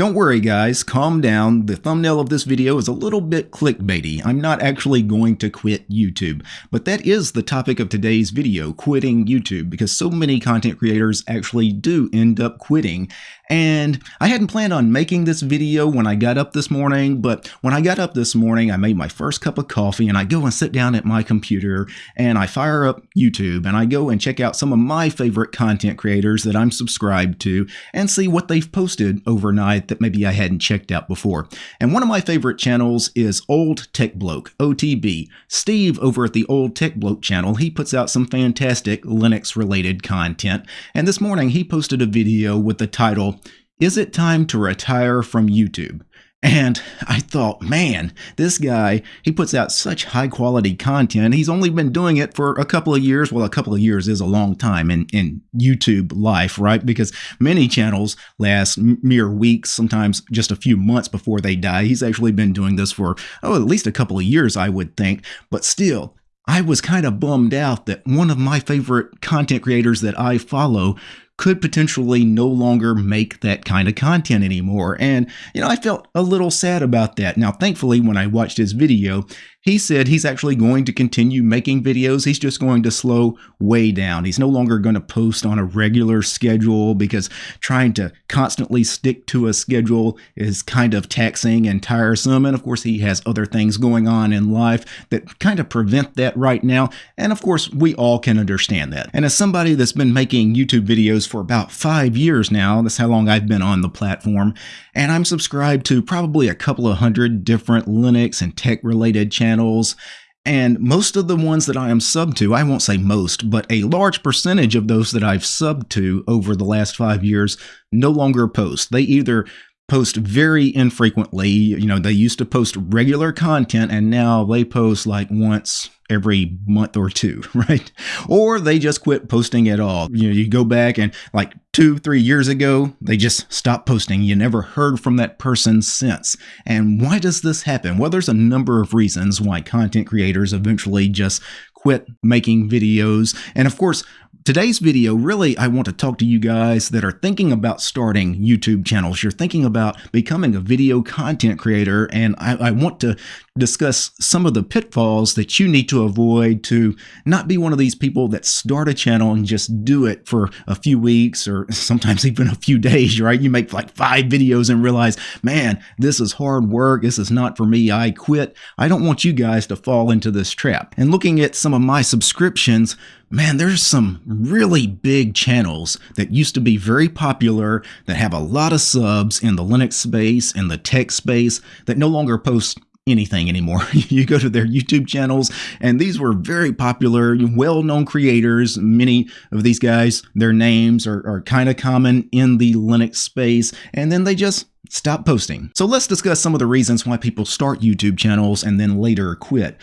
Don't worry guys, calm down. The thumbnail of this video is a little bit clickbaity. I'm not actually going to quit YouTube. But that is the topic of today's video, quitting YouTube, because so many content creators actually do end up quitting. And I hadn't planned on making this video when I got up this morning, but when I got up this morning, I made my first cup of coffee and I go and sit down at my computer and I fire up YouTube and I go and check out some of my favorite content creators that I'm subscribed to and see what they've posted overnight that maybe I hadn't checked out before. And one of my favorite channels is Old Tech Bloke, OTB. Steve over at the Old Tech Bloke channel, he puts out some fantastic Linux related content. And this morning he posted a video with the title, Is it time to retire from YouTube? And I thought, man, this guy, he puts out such high quality content. He's only been doing it for a couple of years. Well, a couple of years is a long time in, in YouTube life, right? Because many channels last mere weeks, sometimes just a few months before they die. He's actually been doing this for, oh, at least a couple of years, I would think. But still, I was kind of bummed out that one of my favorite content creators that I follow could potentially no longer make that kind of content anymore. And, you know, I felt a little sad about that. Now, thankfully, when I watched his video, he said he's actually going to continue making videos. He's just going to slow way down. He's no longer going to post on a regular schedule because trying to constantly stick to a schedule is kind of taxing and tiresome. And of course, he has other things going on in life that kind of prevent that right now. And of course, we all can understand that. And as somebody that's been making YouTube videos for about five years now, that's how long I've been on the platform, and I'm subscribed to probably a couple of hundred different Linux and tech related channels. And most of the ones that I am sub to, I won't say most, but a large percentage of those that I've subbed to over the last five years no longer post. They either post very infrequently. You know, they used to post regular content and now they post like once every month or two, right? Or they just quit posting at all. You know, you go back and like two, three years ago, they just stopped posting. You never heard from that person since. And why does this happen? Well, there's a number of reasons why content creators eventually just quit making videos. And of course, Today's video, really, I want to talk to you guys that are thinking about starting YouTube channels. You're thinking about becoming a video content creator, and I, I, want to discuss some of the pitfalls that you need to avoid to not be one of these people that start a channel and just do it for a few weeks or sometimes even a few days, right? You make like five videos and realize, man, this is hard work. This is not for me. I quit. I don't want you guys to fall into this trap. And looking at some of my subscriptions, man, there's some really big channels that used to be very popular that have a lot of subs in the Linux space and the tech space that no longer post anything anymore. you go to their YouTube channels, and these were very popular, well known creators. Many of these guys, their names are, are kind of common in the Linux space, and then they just stop posting. So let's discuss some of the reasons why people start YouTube channels and then later quit.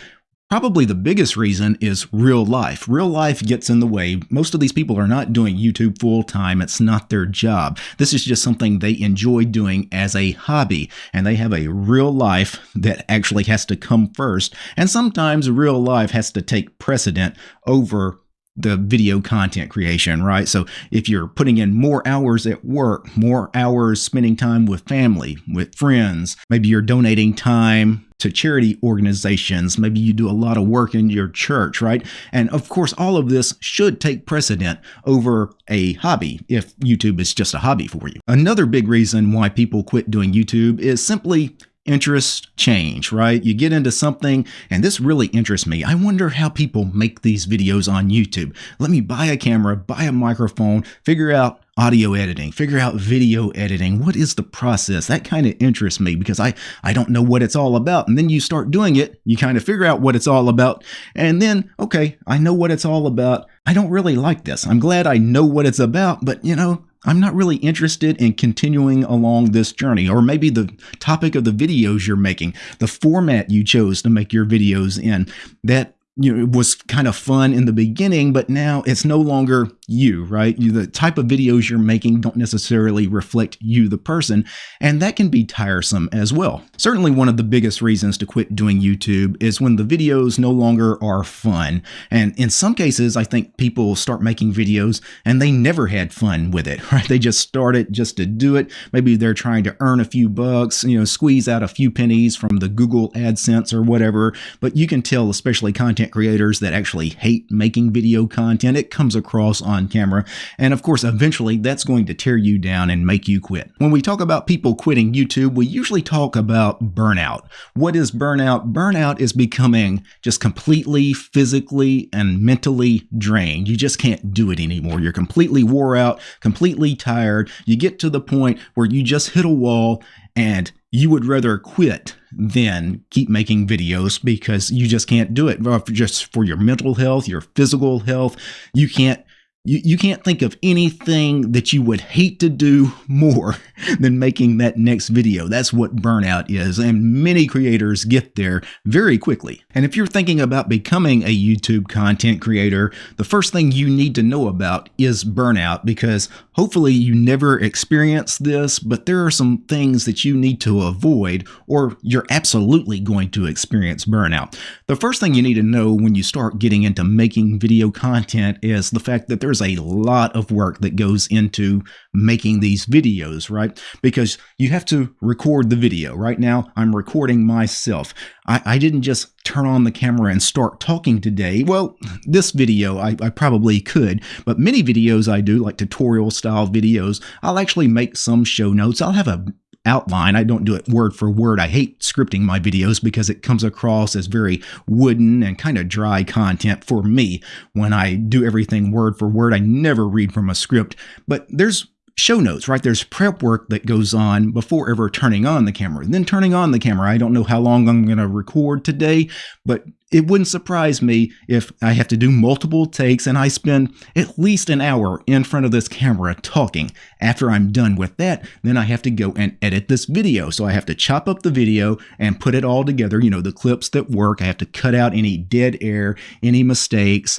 Probably the biggest reason is real life. Real life gets in the way. Most of these people are not doing YouTube full time. It's not their job. This is just something they enjoy doing as a hobby. And they have a real life that actually has to come first. And sometimes real life has to take precedent over the video content creation, right? So if you're putting in more hours at work, more hours spending time with family, with friends, maybe you're donating time to charity organizations, maybe you do a lot of work in your church, right? And of course, all of this should take precedent over a hobby if YouTube is just a hobby for you. Another big reason why people quit doing YouTube is simply interest change, right? You get into something, and this really interests me. I wonder how people make these videos on YouTube. Let me buy a camera, buy a microphone, figure out audio editing, figure out video editing. What is the process? That kind of interests me because I, I don't know what it's all about. And then you start doing it, you kind of figure out what it's all about. And then, okay, I know what it's all about. I don't really like this. I'm glad I know what it's about, but you know, I'm not really interested in continuing along this journey, or maybe the topic of the videos you're making, the format you chose to make your videos in, that you know was kind of fun in the beginning, but now it's no longer you, right? You, the type of videos you're making don't necessarily reflect you, the person, and that can be tiresome as well. Certainly, one of the biggest reasons to quit doing YouTube is when the videos no longer are fun. And in some cases, I think people start making videos and they never had fun with it, right? They just started just to do it. Maybe they're trying to earn a few bucks, you know, squeeze out a few pennies from the Google AdSense or whatever. But you can tell, especially content creators that actually hate making video content, it comes across on camera. And of course, eventually that's going to tear you down and make you quit. When we talk about people quitting YouTube, we usually talk about burnout. What is burnout? Burnout is becoming just completely physically and mentally drained. You just can't do it anymore. You're completely wore out, completely tired. You get to the point where you just hit a wall and you would rather quit than keep making videos because you just can't do it just for your mental health, your physical health. You can't you, you can't think of anything that you would hate to do more than making that next video. That's what burnout is. And many creators get there very quickly. And if you're thinking about becoming a YouTube content creator, the first thing you need to know about is burnout because hopefully you never experience this, but there are some things that you need to avoid or you're absolutely going to experience burnout. The first thing you need to know when you start getting into making video content is the fact that there's a lot of work that goes into making these videos, right? Because you have to record the video. Right now, I'm recording myself. I, I didn't just turn on the camera and start talking today. Well, this video, I, I probably could, but many videos I do, like tutorial style videos, I'll actually make some show notes. I'll have a outline. I don't do it word for word. I hate scripting my videos because it comes across as very wooden and kind of dry content for me. When I do everything word for word, I never read from a script. But there's show notes, right? There's prep work that goes on before ever turning on the camera. And then turning on the camera, I don't know how long I'm going to record today, but it wouldn't surprise me if I have to do multiple takes and I spend at least an hour in front of this camera talking. After I'm done with that, then I have to go and edit this video. So I have to chop up the video and put it all together, you know, the clips that work. I have to cut out any dead air, any mistakes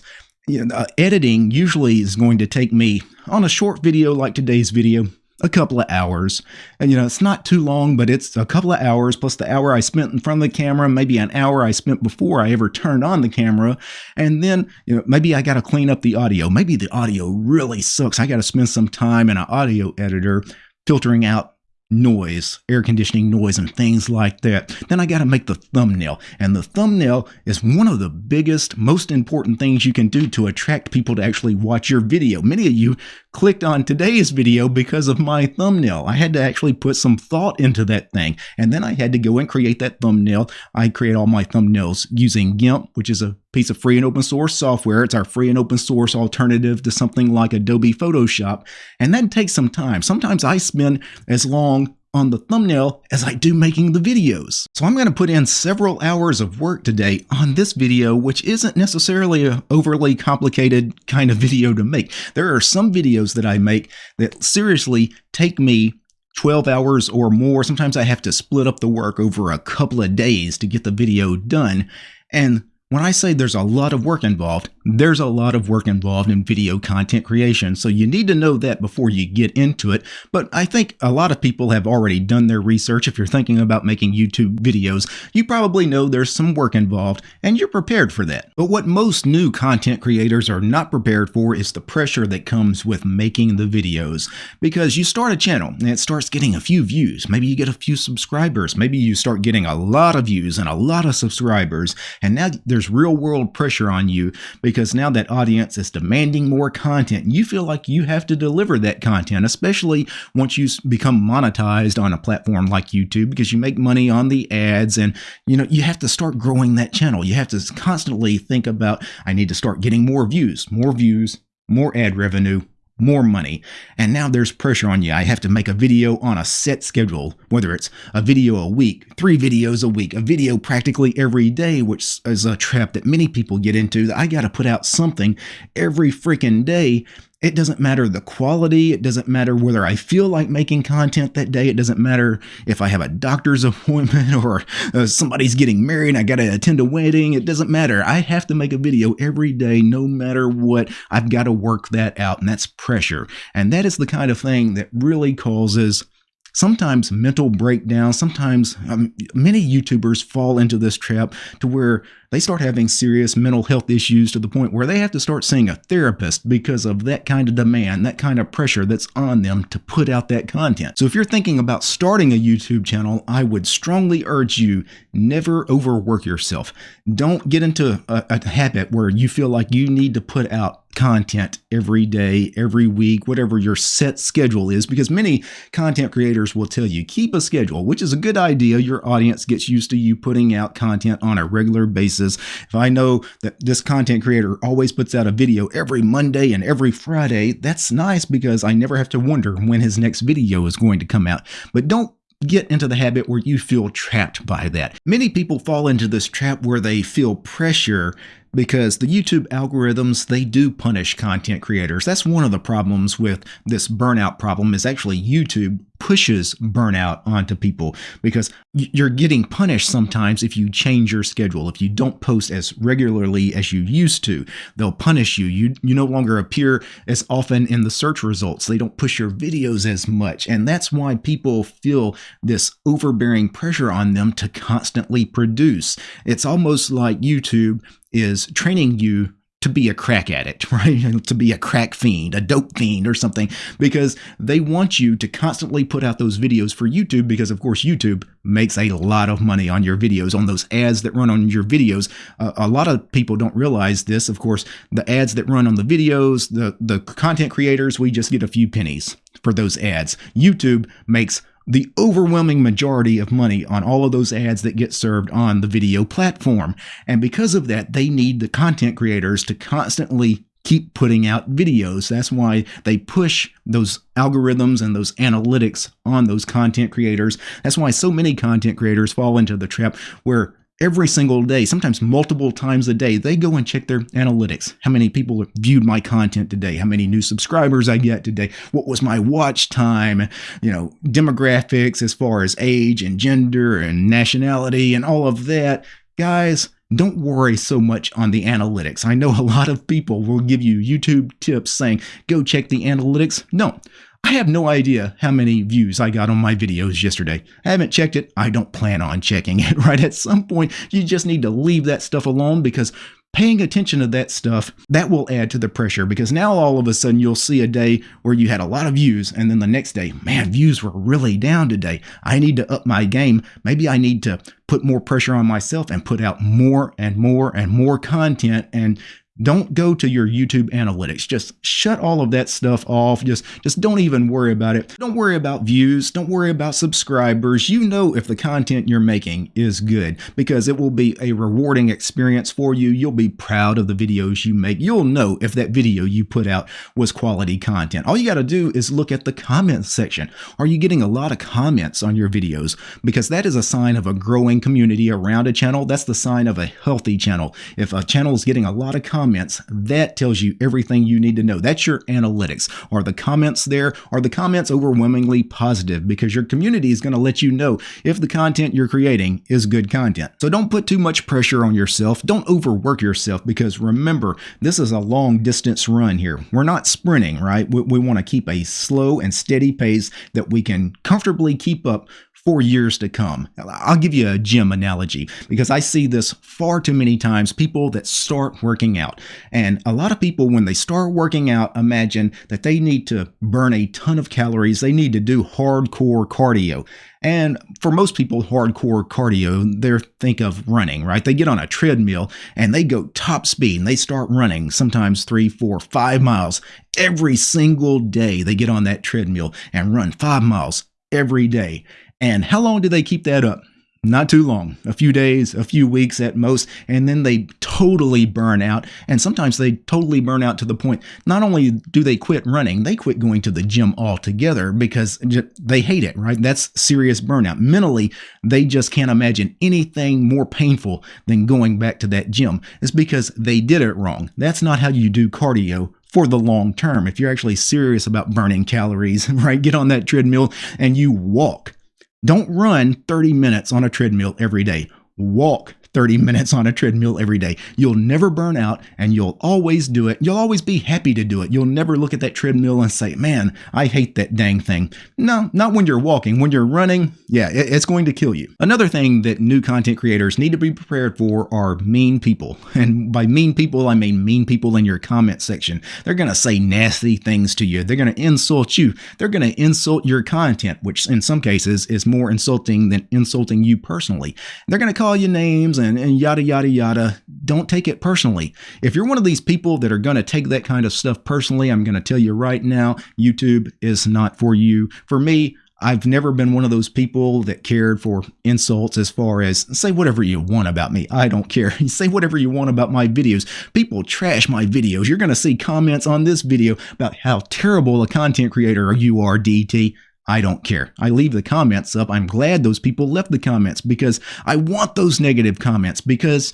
you know, uh, editing usually is going to take me on a short video like today's video a couple of hours. And you know, it's not too long, but it's a couple of hours plus the hour I spent in front of the camera, maybe an hour I spent before I ever turned on the camera. And then, you know, maybe I got to clean up the audio. Maybe the audio really sucks. I got to spend some time in an audio editor filtering out noise, air conditioning noise, and things like that. Then I got to make the thumbnail. And the thumbnail is one of the biggest, most important things you can do to attract people to actually watch your video. Many of you clicked on today's video because of my thumbnail. I had to actually put some thought into that thing. And then I had to go and create that thumbnail. I create all my thumbnails using GIMP, which is a piece of free and open source software. It's our free and open source alternative to something like Adobe Photoshop. And that takes some time. Sometimes I spend as long on the thumbnail as I do making the videos. So I'm going to put in several hours of work today on this video, which isn't necessarily an overly complicated kind of video to make. There are some videos that I make that seriously take me 12 hours or more. Sometimes I have to split up the work over a couple of days to get the video done. And when I say there's a lot of work involved, there's a lot of work involved in video content creation, so you need to know that before you get into it. But I think a lot of people have already done their research. If you're thinking about making YouTube videos, you probably know there's some work involved, and you're prepared for that. But what most new content creators are not prepared for is the pressure that comes with making the videos. Because you start a channel, and it starts getting a few views. Maybe you get a few subscribers. Maybe you start getting a lot of views and a lot of subscribers, and now there's real world pressure on you because now that audience is demanding more content. You feel like you have to deliver that content, especially once you become monetized on a platform like YouTube because you make money on the ads and you know you have to start growing that channel. You have to constantly think about I need to start getting more views, more views, more ad revenue, more money. And now there's pressure on you. I have to make a video on a set schedule, whether it's a video a week, three videos a week, a video practically every day, which is a trap that many people get into. I got to put out something every freaking day. It doesn't matter the quality. It doesn't matter whether I feel like making content that day. It doesn't matter if I have a doctor's appointment or uh, somebody's getting married and I got to attend a wedding. It doesn't matter. I have to make a video every day, no matter what. I've got to work that out, and that's pressure. And that is the kind of thing that really causes sometimes mental breakdown. Sometimes um, many YouTubers fall into this trap to where they start having serious mental health issues to the point where they have to start seeing a therapist because of that kind of demand, that kind of pressure that's on them to put out that content. So if you're thinking about starting a YouTube channel, I would strongly urge you never overwork yourself. Don't get into a, a habit where you feel like you need to put out content every day, every week, whatever your set schedule is, because many content creators will tell you keep a schedule, which is a good idea. Your audience gets used to you putting out content on a regular basis. If I know that this content creator always puts out a video every Monday and every Friday, that's nice because I never have to wonder when his next video is going to come out. But don't get into the habit where you feel trapped by that. Many people fall into this trap where they feel pressure because the YouTube algorithms they do punish content creators. That's one of the problems with this burnout problem is actually YouTube pushes burnout onto people because you're getting punished sometimes if you change your schedule. If you don't post as regularly as you used to, they'll punish you. You you no longer appear as often in the search results. They don't push your videos as much. And that's why people feel this overbearing pressure on them to constantly produce. It's almost like YouTube is training you to be a crack addict, right? to be a crack fiend, a dope fiend or something, because they want you to constantly put out those videos for YouTube because, of course, YouTube makes a lot of money on your videos, on those ads that run on your videos. Uh, a lot of people don't realize this. Of course, the ads that run on the videos, the, the content creators, we just get a few pennies for those ads. YouTube makes the overwhelming majority of money on all of those ads that get served on the video platform. And because of that, they need the content creators to constantly keep putting out videos. That's why they push those algorithms and those analytics on those content creators. That's why so many content creators fall into the trap where every single day, sometimes multiple times a day, they go and check their analytics. How many people viewed my content today? How many new subscribers I get today? What was my watch time? You know, demographics as far as age and gender and nationality and all of that. Guys, don't worry so much on the analytics. I know a lot of people will give you YouTube tips saying, go check the analytics. No, I have no idea how many views I got on my videos yesterday. I haven't checked it. I don't plan on checking it, right? At some point, you just need to leave that stuff alone because paying attention to that stuff, that will add to the pressure because now all of a sudden you'll see a day where you had a lot of views and then the next day, man, views were really down today. I need to up my game. Maybe I need to put more pressure on myself and put out more and more and more content and don't go to your YouTube analytics. Just shut all of that stuff off. Just just don't even worry about it. Don't worry about views. Don't worry about subscribers. You know if the content you're making is good because it will be a rewarding experience for you. You'll be proud of the videos you make. You'll know if that video you put out was quality content. All you got to do is look at the comments section. Are you getting a lot of comments on your videos? Because that is a sign of a growing community around a channel. That's the sign of a healthy channel. If a channel is getting a lot of comments comments, that tells you everything you need to know. That's your analytics. Are the comments there? Are the comments overwhelmingly positive? Because your community is going to let you know if the content you're creating is good content. So don't put too much pressure on yourself. Don't overwork yourself because remember, this is a long distance run here. We're not sprinting, right? We, we want to keep a slow and steady pace that we can comfortably keep up for years to come. I'll give you a gym analogy because I see this far too many times people that start working out. And a lot of people, when they start working out, imagine that they need to burn a ton of calories. They need to do hardcore cardio. And for most people, hardcore cardio, they think of running, right? They get on a treadmill and they go top speed and they start running, sometimes three, four, five miles every single day. They get on that treadmill and run five miles every day. And how long do they keep that up? Not too long, a few days, a few weeks at most, and then they totally burn out. And sometimes they totally burn out to the point not only do they quit running, they quit going to the gym altogether because they hate it, right? That's serious burnout. Mentally, they just can't imagine anything more painful than going back to that gym. It's because they did it wrong. That's not how you do cardio for the long term. If you're actually serious about burning calories, right? Get on that treadmill and you walk. Don't run 30 minutes on a treadmill every day. Walk 30 minutes on a treadmill every day. You'll never burn out and you'll always do it. You'll always be happy to do it. You'll never look at that treadmill and say, man, I hate that dang thing. No, not when you're walking. When you're running, yeah, it's going to kill you. Another thing that new content creators need to be prepared for are mean people. And by mean people, I mean mean people in your comment section. They're going to say nasty things to you. They're going to insult you. They're going to insult your content, which in some cases is more insulting than insulting you personally. They're going to call you names and, yada, yada, yada. Don't take it personally. If you're one of these people that are going to take that kind of stuff personally, I'm going to tell you right now, YouTube is not for you. For me, I've never been one of those people that cared for insults as far as say whatever you want about me. I don't care. say whatever you want about my videos. People trash my videos. You're going to see comments on this video about how terrible a content creator you are, DT. I don't care. I leave the comments up. I'm glad those people left the comments because I want those negative comments because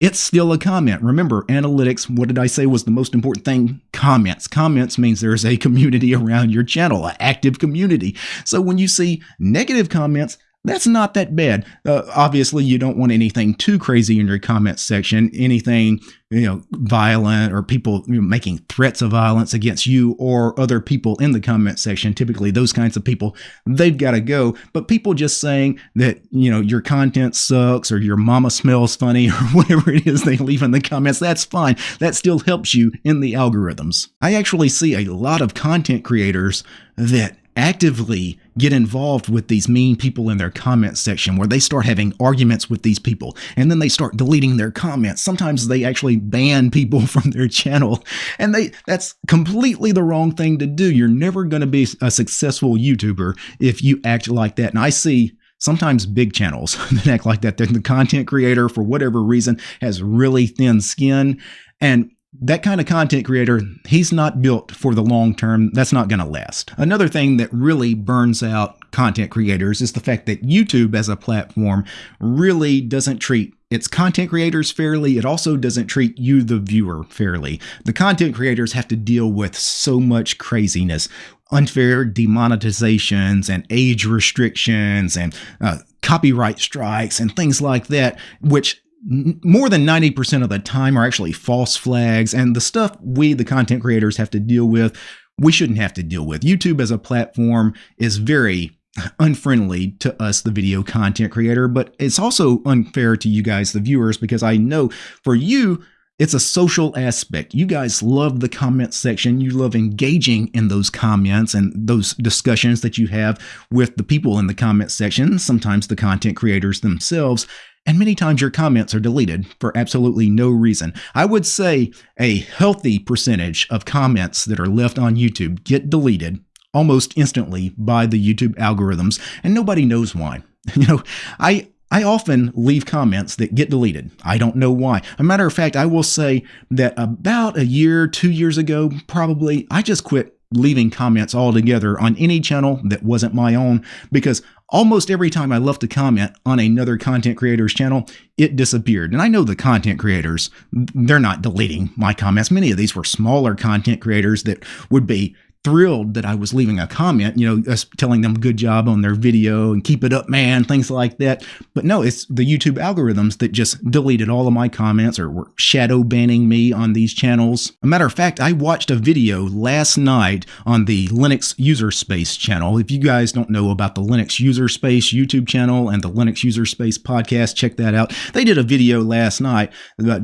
it's still a comment. Remember, analytics, what did I say was the most important thing? Comments. Comments means there's a community around your channel, an active community. So when you see negative comments, that's not that bad. Uh, obviously, you don't want anything too crazy in your comment section, anything you know violent or people you know, making threats of violence against you or other people in the comment section. Typically, those kinds of people they've got to go. But people just saying that you know your content sucks or your mama smells funny or whatever it is they leave in the comments, that's fine. That still helps you in the algorithms. I actually see a lot of content creators that actively get involved with these mean people in their comment section where they start having arguments with these people and then they start deleting their comments sometimes they actually ban people from their channel and they that's completely the wrong thing to do you're never going to be a successful youtuber if you act like that and i see sometimes big channels that act like that. The content creator, for whatever reason, has really thin skin. And that kind of content creator, he's not built for the long term. That's not going to last. Another thing that really burns out content creators is the fact that YouTube as a platform really doesn't treat its content creators fairly. It also doesn't treat you, the viewer, fairly. The content creators have to deal with so much craziness unfair demonetizations and age restrictions and uh, copyright strikes and things like that, which more than 90% of the time are actually false flags and the stuff we the content creators have to deal with we shouldn't have to deal with. Youtube as a platform is very unfriendly to us the video content creator but it's also unfair to you guys the viewers because i know for you it's a social aspect. You guys love the comment section. You love engaging in those comments and those discussions that you have with the people in the comment section, sometimes the content creators themselves and many times your comments are deleted for absolutely no reason. I would say a healthy percentage of comments that are left on YouTube get deleted almost instantly by the YouTube algorithms, and nobody knows why. You know, I I often leave comments that get deleted. I don't know why. A matter of fact, I will say that about a year, two years ago, probably, I just quit leaving comments altogether on any channel that wasn't my own because almost every time I left a comment on another content creator's channel, it disappeared. And I know the content creators, they're not deleting my comments. Many of these were smaller content creators that would be thrilled that I was leaving a comment, you know, us telling them good job on their video and keep it up, man, things like that. But no, it's the YouTube algorithms that just deleted all of my comments or were shadow banning me on these channels. A matter of fact, I watched a video last night on the Linux User Space channel. If you guys don't know about the Linux User Space YouTube channel and the Linux User Space podcast, check that out. They did a video last night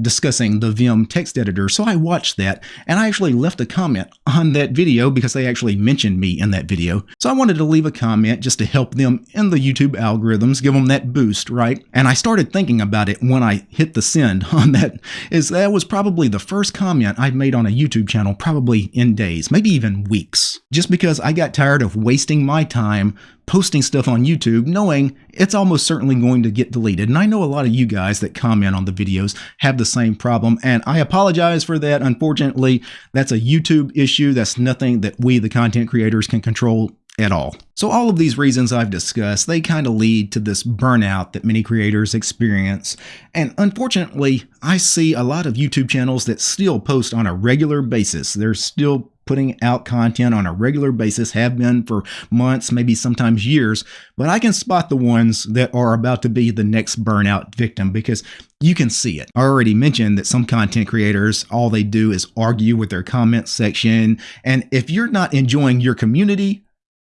discussing the Vim text editor. So I watched that and I actually left a comment on that video because because they actually mentioned me in that video. So I wanted to leave a comment just to help them in the YouTube algorithms, give them that boost, right? And I started thinking about it when I hit the send on that, is that was probably the first comment I've made on a YouTube channel probably in days, maybe even weeks. Just because I got tired of wasting my time posting stuff on YouTube knowing it's almost certainly going to get deleted. And I know a lot of you guys that comment on the videos have the same problem, and I apologize for that. Unfortunately, that's a YouTube issue. That's nothing that we, the content creators, can control at all. So all of these reasons I've discussed, they kind of lead to this burnout that many creators experience. And unfortunately, I see a lot of YouTube channels that still post on a regular basis. They're still putting out content on a regular basis, have been for months, maybe sometimes years, but I can spot the ones that are about to be the next burnout victim because you can see it. I already mentioned that some content creators, all they do is argue with their comment section. And if you're not enjoying your community,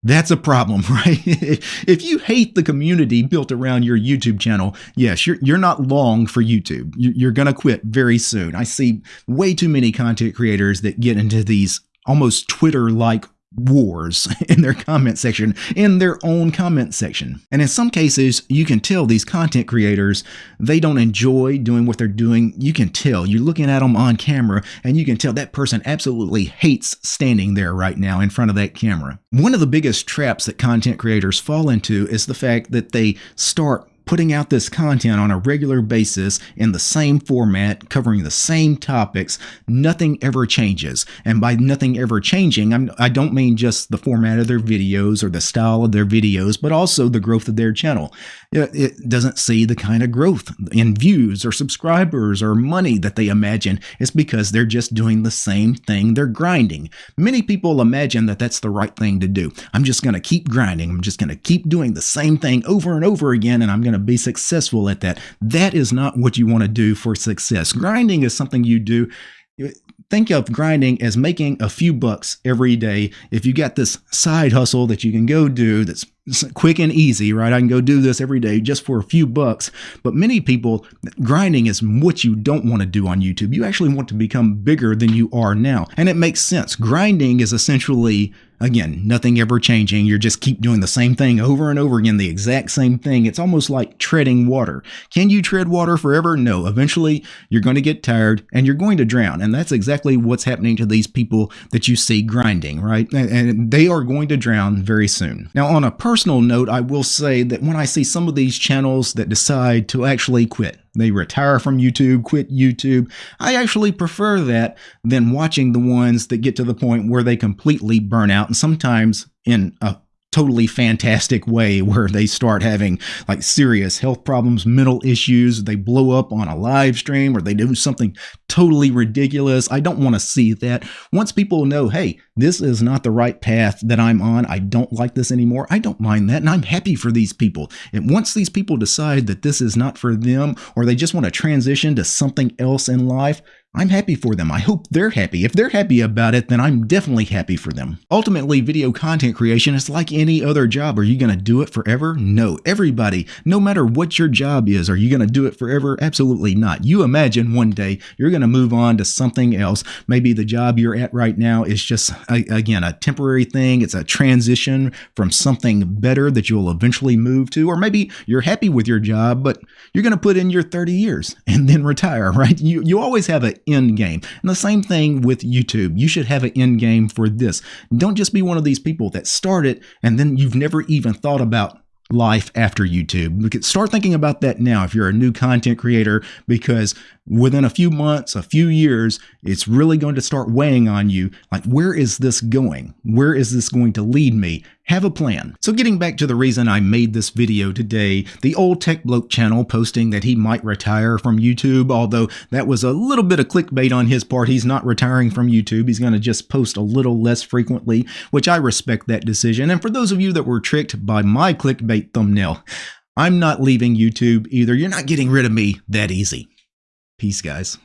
that's a problem, right? if you hate the community built around your YouTube channel, yes, you're, you're not long for YouTube. You're going to quit very soon. I see way too many content creators that get into these almost Twitter like wars in their comment section, in their own comment section. And in some cases, you can tell these content creators, they don't enjoy doing what they're doing. You can tell. You're looking at them on camera and you can tell that person absolutely hates standing there right now in front of that camera. One of the biggest traps that content creators fall into is the fact that they start putting out this content on a regular basis in the same format, covering the same topics, nothing ever changes. And by nothing ever changing, I'm, I do not mean just the format of their videos or the style of their videos, but also the growth of their channel. It doesn't see the kind of growth in views or subscribers or money that they imagine. It's because they're just doing the same thing. They're grinding. Many people imagine that that's the right thing to do. I'm just going to keep grinding. I'm just going to keep doing the same thing over and over again, and I'm going to be successful at that. That is not what you want to do for success. Grinding is something you do think of grinding as making a few bucks every day. If you got this side hustle that you can go do that's quick and easy, right? I can go do this every day just for a few bucks. But many people, grinding is what you don't want to do on YouTube. You actually want to become bigger than you are now. And it makes sense. Grinding is essentially Again, nothing ever changing. You just keep doing the same thing over and over again, the exact same thing. It's almost like treading water. Can you tread water forever? No. Eventually, you're going to get tired and you're going to drown. And that's exactly what's happening to these people that you see grinding, right? And they are going to drown very soon. Now, on a personal note, I will say that when I see some of these channels that decide to actually quit, they retire from YouTube, quit YouTube. I actually prefer that than watching the ones that get to the point where they completely burn out and sometimes in a totally fantastic way where they start having like serious health problems, mental issues, they blow up on a live stream or they do something totally ridiculous. I don't want to see that. Once people know, hey, this is not the right path that I'm on, I don't like this anymore, I don't mind that. And I'm happy for these people. And once these people decide that this is not for them or they just want to transition to something else in life, I'm happy for them. I hope they're happy. If they're happy about it, then I'm definitely happy for them. Ultimately, video content creation is like any other job. Are you going to do it forever? No. Everybody, no matter what your job is, are you going to do it forever? Absolutely not. You imagine one day you're going to move on to something else. Maybe the job you're at right now is just, again, a temporary thing. It's a transition from something better that you'll eventually move to. Or maybe you're happy with your job, but you're going to put in your 30 years and then retire, right? You, you always have an end game. And the same thing with YouTube. You should have an end game for this. Don't just be one of these people that start it and then you've never even thought about life after YouTube. Start thinking about that now if you're a new content creator, because within a few months, a few years, it's really going to start weighing on you. Like, where is this going? Where is this going to lead me? Have a plan. So getting back to the reason I made this video today, the old Tech Bloke channel posting that he might retire from YouTube, although that was a little bit of clickbait on his part. He's not retiring from YouTube. He's going to just post a little less frequently, which I respect that decision. And for those of you that were tricked by my clickbait thumbnail, I'm not leaving YouTube either. You're not getting rid of me that easy. Peace, guys.